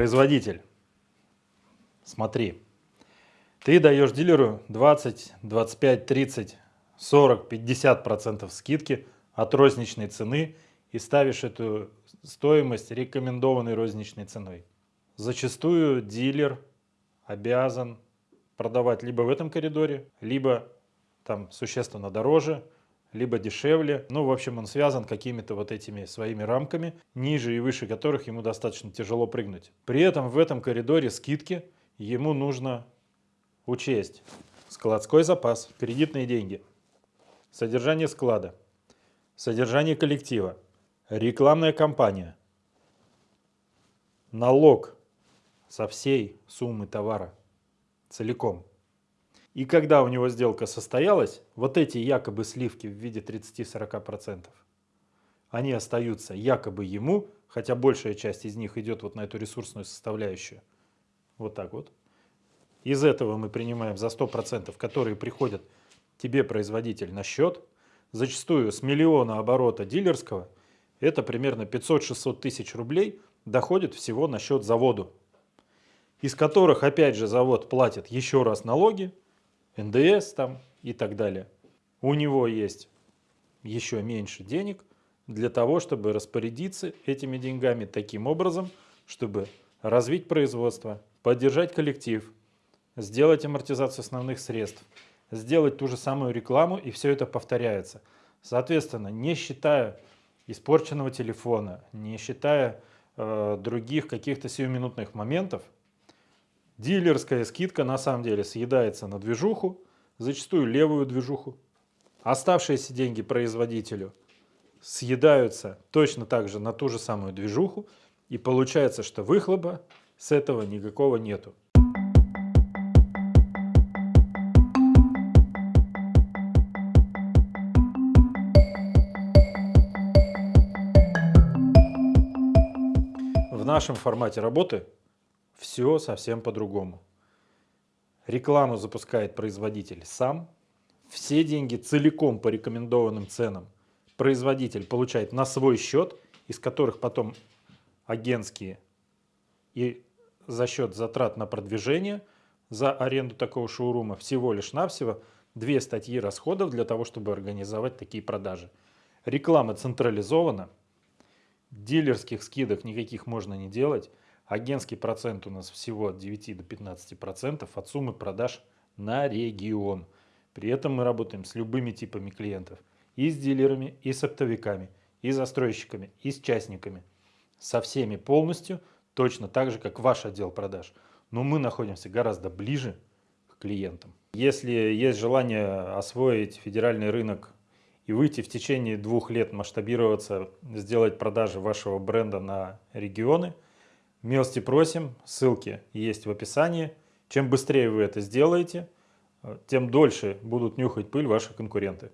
Производитель, смотри, ты даешь дилеру 20, 25, 30, 40, 50 процентов скидки от розничной цены и ставишь эту стоимость рекомендованной розничной ценой. Зачастую дилер обязан продавать либо в этом коридоре, либо там существенно дороже, либо дешевле. Ну, в общем, он связан какими-то вот этими своими рамками, ниже и выше которых ему достаточно тяжело прыгнуть. При этом в этом коридоре скидки ему нужно учесть складской запас, кредитные деньги, содержание склада, содержание коллектива, рекламная кампания, налог со всей суммы товара целиком. И когда у него сделка состоялась, вот эти якобы сливки в виде 30-40%, они остаются якобы ему, хотя большая часть из них идет вот на эту ресурсную составляющую. Вот так вот. Из этого мы принимаем за 100%, которые приходят тебе, производитель, на счет. Зачастую с миллиона оборота дилерского, это примерно 500-600 тысяч рублей доходит всего на счет заводу. Из которых, опять же, завод платит еще раз налоги, НДС там и так далее. У него есть еще меньше денег для того, чтобы распорядиться этими деньгами таким образом, чтобы развить производство, поддержать коллектив, сделать амортизацию основных средств, сделать ту же самую рекламу, и все это повторяется. Соответственно, не считая испорченного телефона, не считая э, других каких-то сиюминутных моментов, Дилерская скидка на самом деле съедается на движуху, зачастую левую движуху. Оставшиеся деньги производителю съедаются точно так же на ту же самую движуху, и получается, что выхлопа с этого никакого нету. В нашем формате работы все совсем по-другому. Рекламу запускает производитель сам. Все деньги целиком по рекомендованным ценам производитель получает на свой счет, из которых потом агентские и за счет затрат на продвижение за аренду такого шоурума всего лишь навсего две статьи расходов для того, чтобы организовать такие продажи. Реклама централизована, дилерских скидок никаких можно не делать, Агентский процент у нас всего от 9 до 15 процентов от суммы продаж на регион. При этом мы работаем с любыми типами клиентов. И с дилерами, и с оптовиками, и застройщиками, и с частниками. Со всеми полностью, точно так же, как ваш отдел продаж. Но мы находимся гораздо ближе к клиентам. Если есть желание освоить федеральный рынок и выйти в течение двух лет масштабироваться, сделать продажи вашего бренда на регионы – Милости просим, ссылки есть в описании. Чем быстрее вы это сделаете, тем дольше будут нюхать пыль ваши конкуренты.